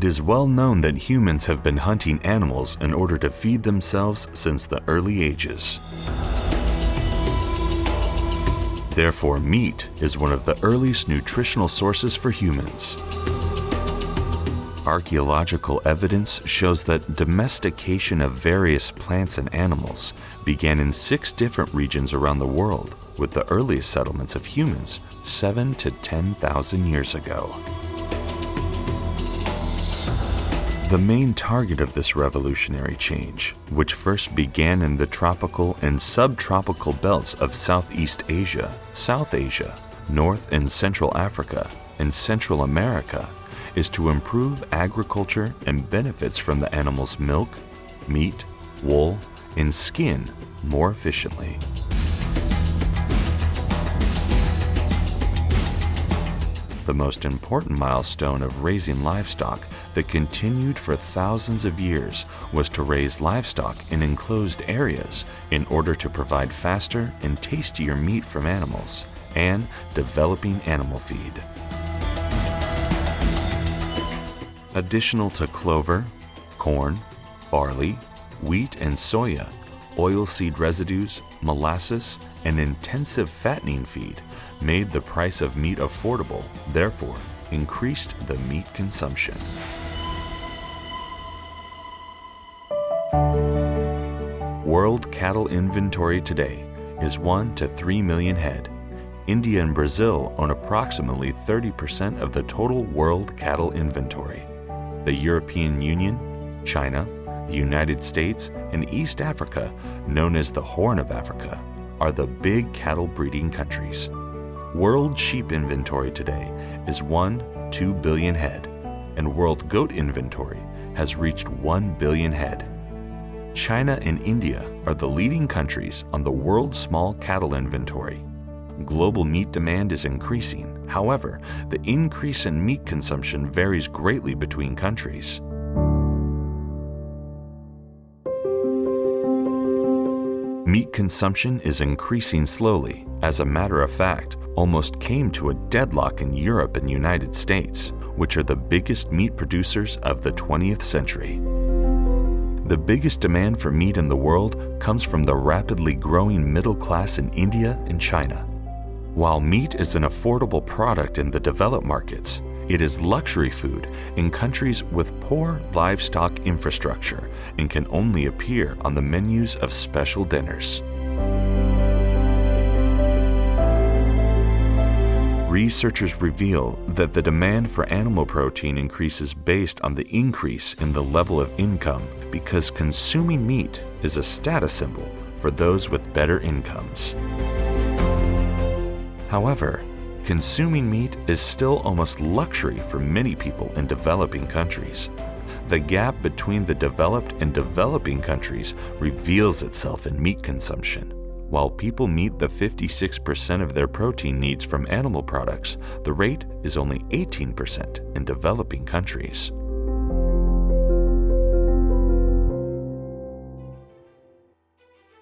It is well known that humans have been hunting animals in order to feed themselves since the early ages. Therefore, meat is one of the earliest nutritional sources for humans. Archaeological evidence shows that domestication of various plants and animals began in six different regions around the world, with the earliest settlements of humans 7 to 10,000 years ago. The main target of this revolutionary change, which first began in the tropical and subtropical belts of Southeast Asia, South Asia, North and Central Africa, and Central America, is to improve agriculture and benefits from the animal's milk, meat, wool, and skin more efficiently. The most important milestone of raising livestock that continued for thousands of years was to raise livestock in enclosed areas in order to provide faster and tastier meat from animals and developing animal feed. Additional to clover, corn, barley, wheat and soya, oilseed residues, molasses, and intensive fattening feed made the price of meat affordable, therefore increased the meat consumption. World cattle inventory today is 1 to 3 million head. India and Brazil own approximately 30% of the total world cattle inventory. The European Union, China, the United States, and East Africa, known as the Horn of Africa, are the big cattle breeding countries. World sheep inventory today is 1 2 billion head, and world goat inventory has reached 1 billion head. China and India are the leading countries on the world small cattle inventory. Global meat demand is increasing. However, the increase in meat consumption varies greatly between countries. Meat consumption is increasing slowly. As a matter of fact, almost came to a deadlock in Europe and United States, which are the biggest meat producers of the 20th century. The biggest demand for meat in the world comes from the rapidly growing middle class in India and China. While meat is an affordable product in the developed markets, it is luxury food in countries with poor livestock infrastructure and can only appear on the menus of special dinners. Researchers reveal that the demand for animal protein increases based on the increase in the level of income because consuming meat is a status symbol for those with better incomes. However, consuming meat is still almost luxury for many people in developing countries. The gap between the developed and developing countries reveals itself in meat consumption. While people meet the 56% of their protein needs from animal products, the rate is only 18% in developing countries.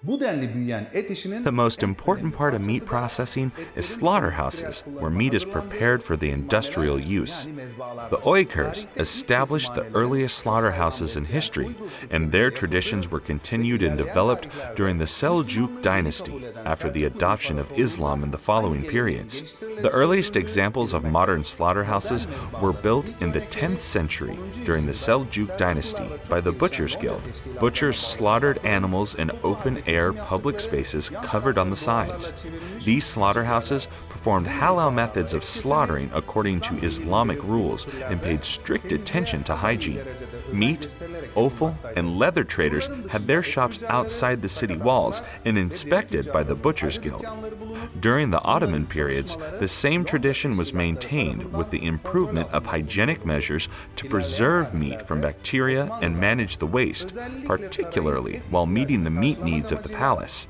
The most important part of meat processing is slaughterhouses, where meat is prepared for the industrial use. The Uyghurs established the earliest slaughterhouses in history, and their traditions were continued and developed during the Seljuk dynasty after the adoption of Islam in the following periods. The earliest examples of modern slaughterhouses were built in the 10th century during the Seljuk dynasty by the Butchers Guild. Butchers slaughtered animals in open air public spaces covered on the sides. These slaughterhouses performed halal methods of slaughtering according to Islamic rules and paid strict attention to hygiene. Meat, offal, and leather traders had their shops outside the city walls and inspected by the Butchers Guild. During the Ottoman periods, the same tradition was maintained with the improvement of hygienic measures to preserve meat from bacteria and manage the waste, particularly while meeting the meat needs of the palace.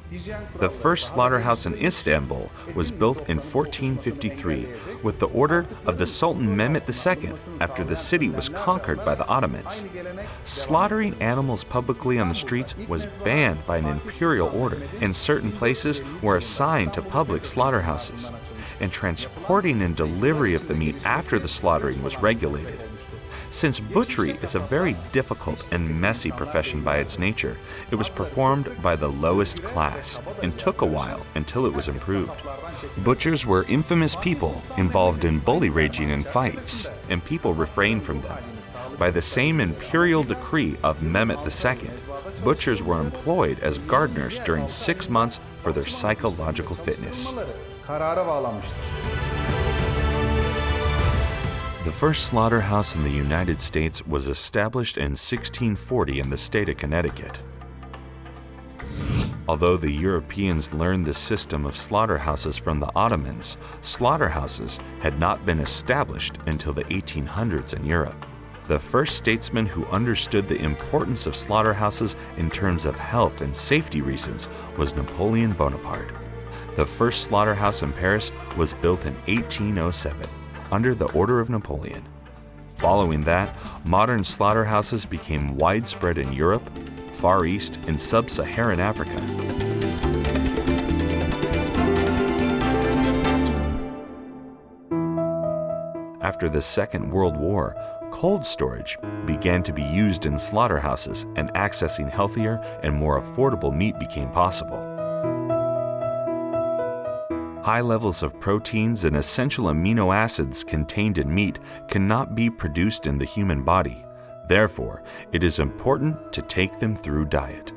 The first slaughterhouse in Istanbul was built in 1453 with the order of the Sultan Mehmet II after the city was conquered by the Ottomans. Slaughtering animals publicly on the streets was banned by an imperial order, and certain places were assigned to public slaughterhouses. And transporting and delivery of the meat after the slaughtering was regulated. Since butchery is a very difficult and messy profession by its nature, it was performed by the lowest class and took a while until it was improved. Butchers were infamous people involved in bully raging and fights, and people refrained from them. By the same imperial decree of Mehmet II, butchers were employed as gardeners during six months for their psychological fitness. The first slaughterhouse in the United States was established in 1640 in the state of Connecticut. Although the Europeans learned the system of slaughterhouses from the Ottomans, slaughterhouses had not been established until the 1800s in Europe. The first statesman who understood the importance of slaughterhouses in terms of health and safety reasons was Napoleon Bonaparte. The first slaughterhouse in Paris was built in 1807 under the order of Napoleon. Following that, modern slaughterhouses became widespread in Europe, Far East, and Sub-Saharan Africa. After the Second World War, cold storage began to be used in slaughterhouses and accessing healthier and more affordable meat became possible. High levels of proteins and essential amino acids contained in meat cannot be produced in the human body. Therefore, it is important to take them through diet.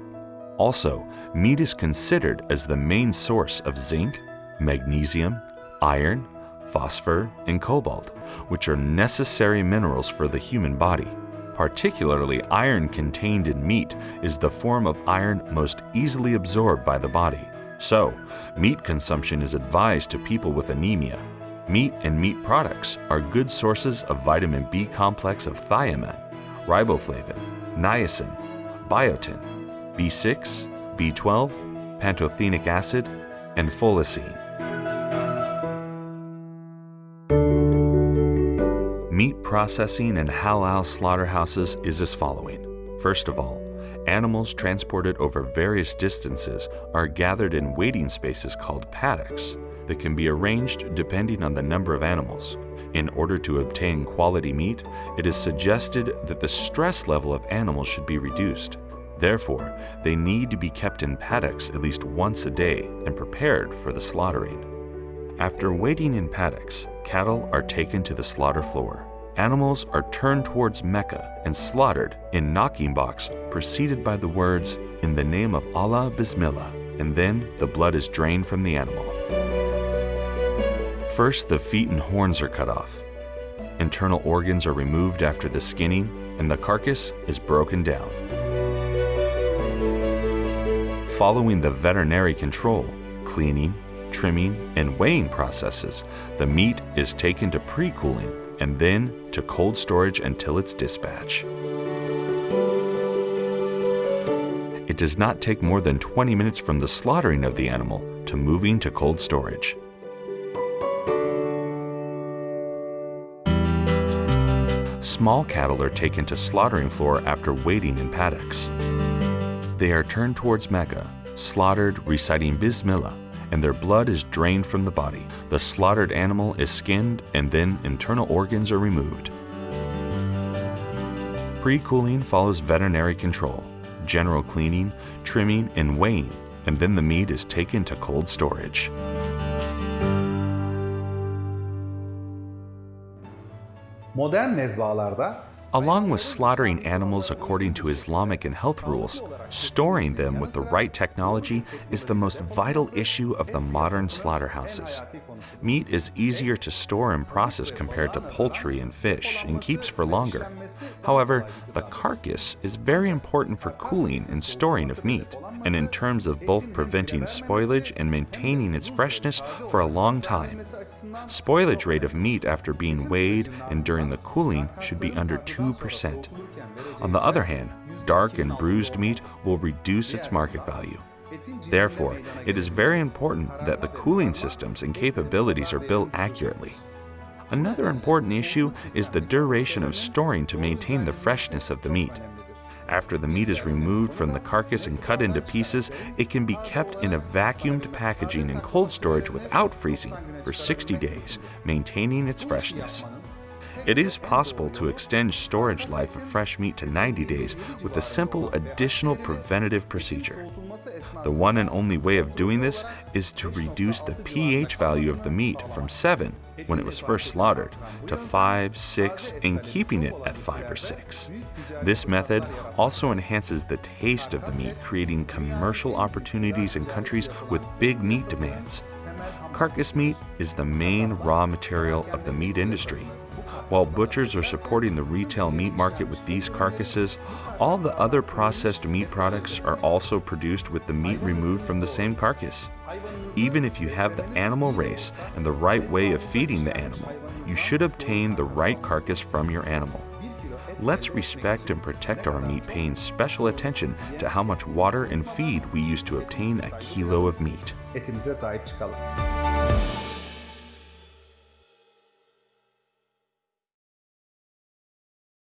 Also, meat is considered as the main source of zinc, magnesium, iron, phosphor, and cobalt, which are necessary minerals for the human body. Particularly, iron contained in meat is the form of iron most easily absorbed by the body. So, meat consumption is advised to people with anemia. Meat and meat products are good sources of vitamin B complex of thiamine, riboflavin, niacin, biotin, B6, B12, pantothenic acid, and folacin. Processing in halal slaughterhouses is as following. First of all, animals transported over various distances are gathered in waiting spaces called paddocks that can be arranged depending on the number of animals. In order to obtain quality meat, it is suggested that the stress level of animals should be reduced. Therefore, they need to be kept in paddocks at least once a day and prepared for the slaughtering. After waiting in paddocks, cattle are taken to the slaughter floor animals are turned towards Mecca and slaughtered in knocking box, preceded by the words, In the name of Allah, Bismillah, and then the blood is drained from the animal. First, the feet and horns are cut off. Internal organs are removed after the skinning, and the carcass is broken down. Following the veterinary control, cleaning, trimming, and weighing processes, the meat is taken to pre-cooling and then to cold storage until its dispatch. It does not take more than 20 minutes from the slaughtering of the animal to moving to cold storage. Small cattle are taken to slaughtering floor after waiting in paddocks. They are turned towards Mecca, slaughtered reciting Bismillah, and their blood is drained from the body. The slaughtered animal is skinned and then internal organs are removed. Pre-cooling follows veterinary control, general cleaning, trimming, and weighing, and then the meat is taken to cold storage. Modern mezbahalarda Along with slaughtering animals according to Islamic and health rules, storing them with the right technology is the most vital issue of the modern slaughterhouses. Meat is easier to store and process compared to poultry and fish and keeps for longer. However, the carcass is very important for cooling and storing of meat, and in terms of both preventing spoilage and maintaining its freshness for a long time. Spoilage rate of meat after being weighed and during the cooling should be under 2 2%. On the other hand, dark and bruised meat will reduce its market value. Therefore, it is very important that the cooling systems and capabilities are built accurately. Another important issue is the duration of storing to maintain the freshness of the meat. After the meat is removed from the carcass and cut into pieces, it can be kept in a vacuumed packaging in cold storage without freezing for 60 days, maintaining its freshness. It is possible to extend storage life of fresh meat to 90 days with a simple additional preventative procedure. The one and only way of doing this is to reduce the pH value of the meat from 7 when it was first slaughtered to 5, 6, and keeping it at 5 or 6. This method also enhances the taste of the meat, creating commercial opportunities in countries with big meat demands. Carcass meat is the main raw material of the meat industry. While butchers are supporting the retail meat market with these carcasses, all the other processed meat products are also produced with the meat removed from the same carcass. Even if you have the animal race and the right way of feeding the animal, you should obtain the right carcass from your animal. Let's respect and protect our meat paying special attention to how much water and feed we use to obtain a kilo of meat.